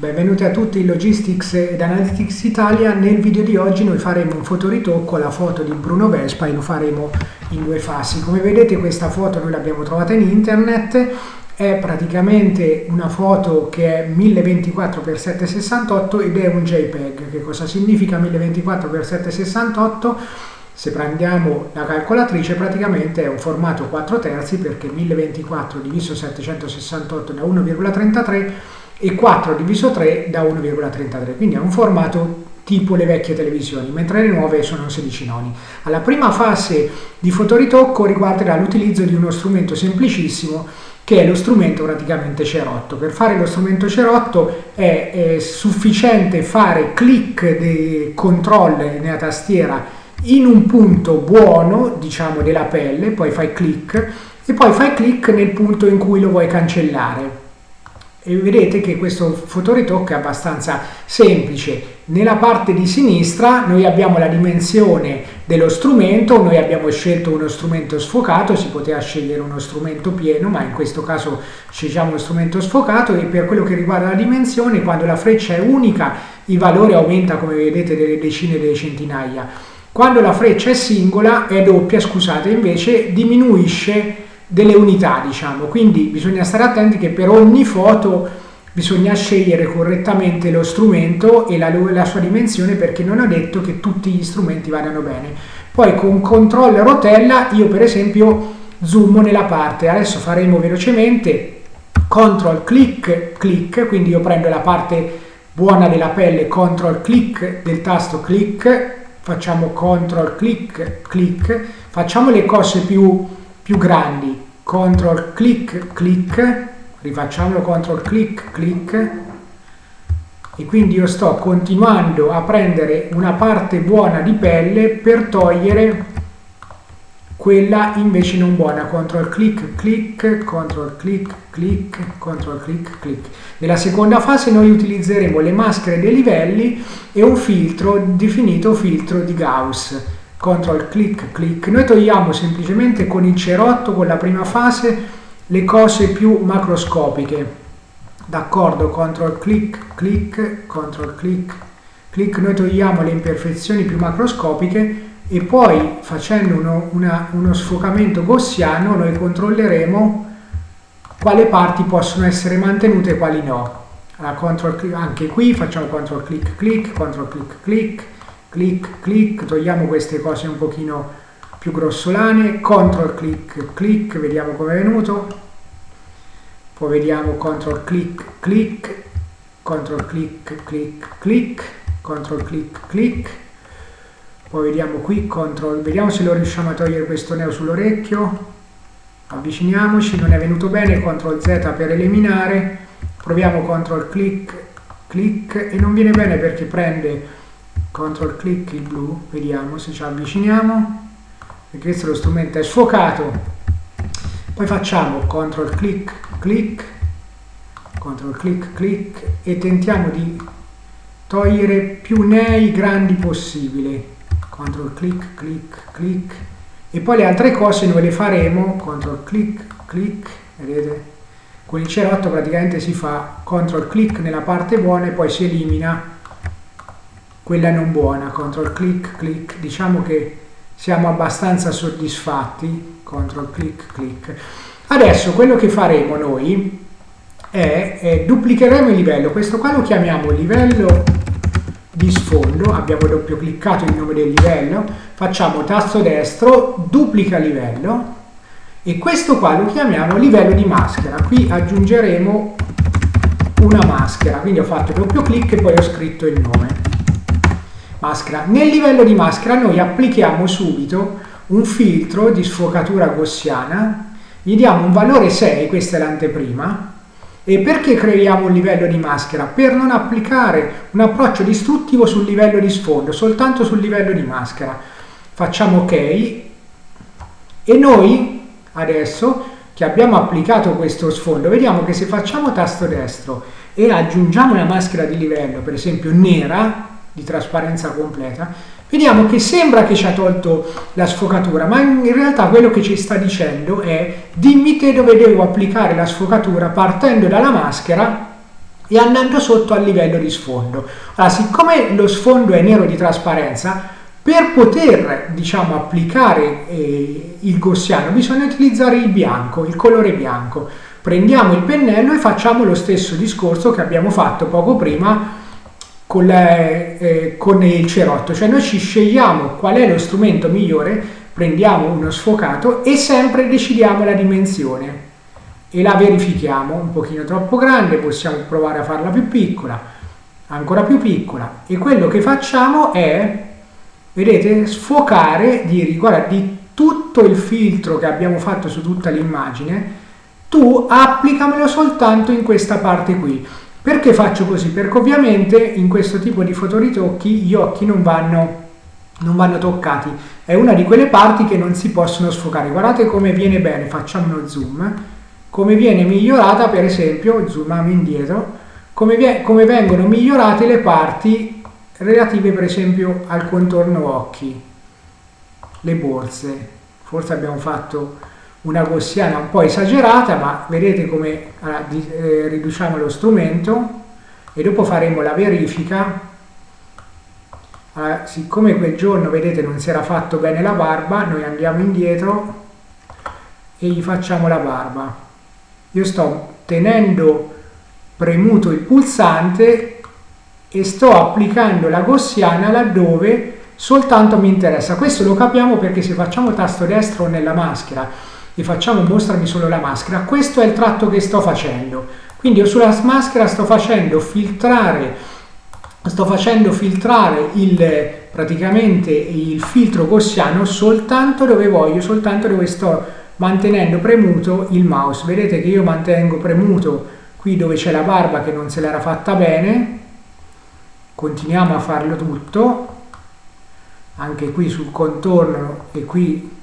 Benvenuti a tutti in Logistics ed Analytics Italia. Nel video di oggi noi faremo un fotoritocco alla foto di Bruno Vespa e lo faremo in due fasi. Come vedete questa foto noi l'abbiamo trovata in internet, è praticamente una foto che è 1024x768 ed è un JPEG. Che cosa significa 1024x768? Se prendiamo la calcolatrice praticamente è un formato 4 terzi perché 1024 diviso 768 da 1,33 e 4 diviso 3 da 1,33, quindi è un formato tipo le vecchie televisioni, mentre le nuove sono 16 noni. Alla prima fase di fotoritocco riguarderà l'utilizzo di uno strumento semplicissimo che è lo strumento praticamente cerotto. Per fare lo strumento cerotto è, è sufficiente fare clic di control nella tastiera in un punto buono, diciamo della pelle, poi fai clic e poi fai clic nel punto in cui lo vuoi cancellare e vedete che questo fotoritocco è abbastanza semplice. Nella parte di sinistra noi abbiamo la dimensione dello strumento, noi abbiamo scelto uno strumento sfocato, si poteva scegliere uno strumento pieno, ma in questo caso scegliamo uno strumento sfocato e per quello che riguarda la dimensione, quando la freccia è unica, il valore aumenta come vedete delle decine delle centinaia. Quando la freccia è singola, è doppia, scusate, invece diminuisce delle unità, diciamo. Quindi bisogna stare attenti che per ogni foto bisogna scegliere correttamente lo strumento e la, la sua dimensione perché non ho detto che tutti gli strumenti vadano bene. Poi con control rotella io per esempio zoom nella parte, adesso faremo velocemente control click click, quindi io prendo la parte buona della pelle, control click del tasto click, facciamo control click click, facciamo le cose più più grandi, control click click, rifacciamolo control click click, e quindi io sto continuando a prendere una parte buona di pelle per togliere quella invece non buona, control click click, control click click, control click click. Nella seconda fase noi utilizzeremo le maschere dei livelli e un filtro definito filtro di Gauss control click click. Noi togliamo semplicemente con il cerotto con la prima fase le cose più macroscopiche. D'accordo? Control click click control click. Click noi togliamo le imperfezioni più macroscopiche e poi facendo uno, una, uno sfocamento gaussiano noi controlleremo quali parti possono essere mantenute e quali no. Allora, control, anche qui facciamo control click click control click click clic clic, togliamo queste cose un pochino più grossolane, control clic clic, vediamo come è venuto, poi vediamo control clic clic, control clic clic clic, control clic clic, poi vediamo qui control, vediamo se lo riusciamo a togliere questo neo sull'orecchio, avviciniamoci, non è venuto bene, control Z per eliminare, proviamo control clic clic e non viene bene perché prende control click il blu vediamo se ci avviciniamo. Perché questo lo strumento è sfocato. Poi facciamo control click click control click click e tentiamo di togliere più nei grandi possibile. Control click click click. E poi le altre cose noi le faremo control click click vedete? Con il cerotto praticamente si fa control click nella parte buona e poi si elimina quella non buona, control click click, diciamo che siamo abbastanza soddisfatti, control click click. Adesso quello che faremo noi è, è duplicheremo il livello, questo qua lo chiamiamo livello di sfondo, abbiamo doppio cliccato il nome del livello, facciamo tasto destro, duplica livello. E questo qua lo chiamiamo livello di maschera, qui aggiungeremo una maschera, quindi ho fatto doppio clic e poi ho scritto il nome maschera. Nel livello di maschera noi applichiamo subito un filtro di sfocatura gaussiana, gli diamo un valore 6, questa è l'anteprima, e perché creiamo un livello di maschera? Per non applicare un approccio distruttivo sul livello di sfondo, soltanto sul livello di maschera. Facciamo ok e noi adesso che abbiamo applicato questo sfondo, vediamo che se facciamo tasto destro e aggiungiamo una maschera di livello, per esempio nera, di trasparenza completa, vediamo che sembra che ci ha tolto la sfocatura, ma in realtà quello che ci sta dicendo è dimmi te dove devo applicare la sfocatura partendo dalla maschera e andando sotto al livello di sfondo. Allora, siccome lo sfondo è nero di trasparenza, per poter diciamo, applicare eh, il gaussiano bisogna utilizzare il bianco, il colore bianco. Prendiamo il pennello e facciamo lo stesso discorso che abbiamo fatto poco prima con, eh, con il cerotto, cioè noi ci scegliamo qual è lo strumento migliore, prendiamo uno sfocato e sempre decidiamo la dimensione e la verifichiamo. Un pochino troppo grande, possiamo provare a farla più piccola, ancora più piccola. E quello che facciamo è, vedete, sfocare, dire guarda di tutto il filtro che abbiamo fatto su tutta l'immagine, tu applicamelo soltanto in questa parte qui. Perché faccio così? Perché ovviamente in questo tipo di fotoritocchi gli occhi non vanno, non vanno toccati. È una di quelle parti che non si possono sfocare. Guardate come viene bene, facciamo uno zoom come viene migliorata per esempio, zoomiamo indietro, come, come vengono migliorate le parti relative per esempio al contorno occhi, le borse. Forse abbiamo fatto una gaussiana un po' esagerata, ma vedete come allora, eh, riduciamo lo strumento e dopo faremo la verifica. Allora, siccome quel giorno, vedete, non si era fatto bene la barba, noi andiamo indietro e gli facciamo la barba io sto tenendo premuto il pulsante e sto applicando la gaussiana laddove soltanto mi interessa. Questo lo capiamo perché se facciamo tasto destro nella maschera e facciamo mostrami solo la maschera, questo è il tratto che sto facendo. Quindi io sulla maschera sto facendo filtrare, sto facendo filtrare il, praticamente il filtro gaussiano soltanto dove voglio, soltanto dove sto mantenendo premuto il mouse. Vedete che io mantengo premuto qui dove c'è la barba che non se l'era fatta bene, continuiamo a farlo tutto, anche qui sul contorno e qui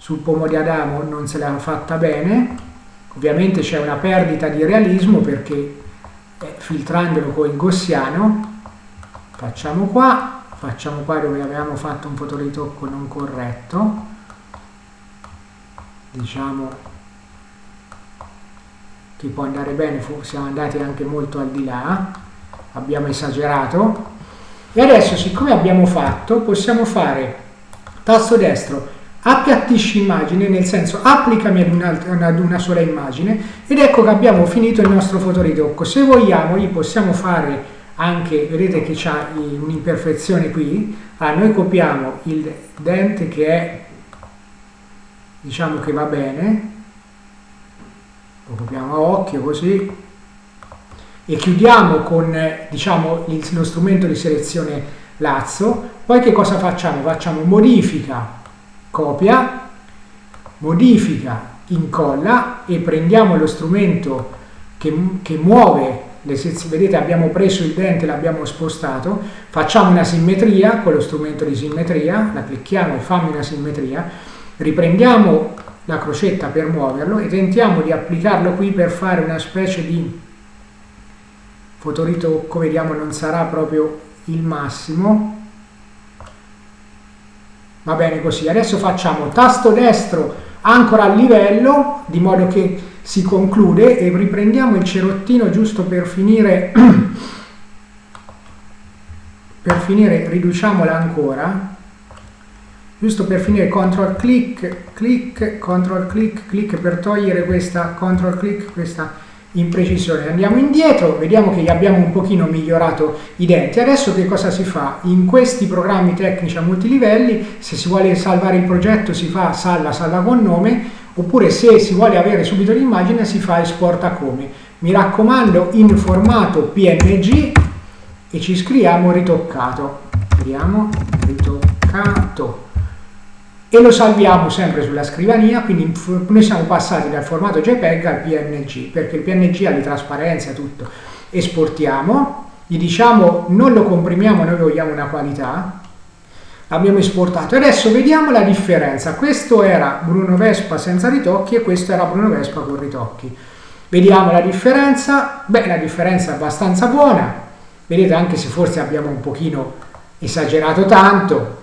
sul pomo di Adamo non se l'era fatta bene, ovviamente c'è una perdita di realismo perché eh, filtrandolo con il gaussiano, facciamo qua, facciamo qua dove avevamo fatto un fotoritocco non corretto, diciamo che può andare bene, siamo andati anche molto al di là, abbiamo esagerato. E adesso siccome abbiamo fatto possiamo fare tasto destro appiattisci immagine nel senso applicami ad una, ad una sola immagine ed ecco che abbiamo finito il nostro fotoritocco. Se vogliamo gli possiamo fare anche vedete che c'è un'imperfezione qui. Allora noi copiamo il dente che è diciamo che va bene. Lo copiamo a occhio così. E chiudiamo con diciamo lo strumento di selezione lazzo poi che cosa facciamo? facciamo modifica copia modifica incolla e prendiamo lo strumento che, che muove le sezioni, vedete abbiamo preso il dente l'abbiamo spostato facciamo una simmetria con lo strumento di simmetria la clicchiamo e fammi una simmetria Riprendiamo la crocetta per muoverlo e tentiamo di applicarlo qui per fare una specie di fotoritocco, vediamo non sarà proprio il massimo. Va bene così, adesso facciamo tasto destro ancora a livello, di modo che si conclude e riprendiamo il cerottino giusto per finire, per finire riduciamola ancora giusto per finire control click click control click click per togliere questa control click questa imprecisione andiamo indietro vediamo che gli abbiamo un pochino migliorato i denti. Adesso che cosa si fa? In questi programmi tecnici a multilivelli se si vuole salvare il progetto si fa salva salva con nome oppure se si vuole avere subito l'immagine si fa esporta come. Mi raccomando in formato png e ci scriviamo ritoccato. Vediamo ritoccato e lo salviamo sempre sulla scrivania, quindi noi siamo passati dal formato JPEG al PNG, perché il PNG ha di trasparenza tutto. Esportiamo, gli diciamo non lo comprimiamo, noi vogliamo una qualità, abbiamo esportato. Adesso vediamo la differenza, questo era Bruno Vespa senza ritocchi e questo era Bruno Vespa con ritocchi. Vediamo la differenza, beh la differenza è abbastanza buona, vedete anche se forse abbiamo un pochino esagerato tanto,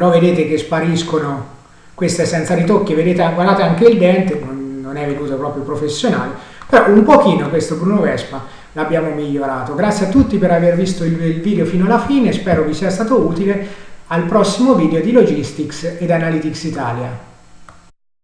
però vedete che spariscono queste senza ritocchi, vedete, guardate anche il dente, non, è venuto proprio professionale, però un pochino questo Bruno Vespa l'abbiamo migliorato. Grazie a tutti per aver visto il video fino alla fine, spero vi sia stato utile. Al prossimo video di Logistics ed Analytics Italia.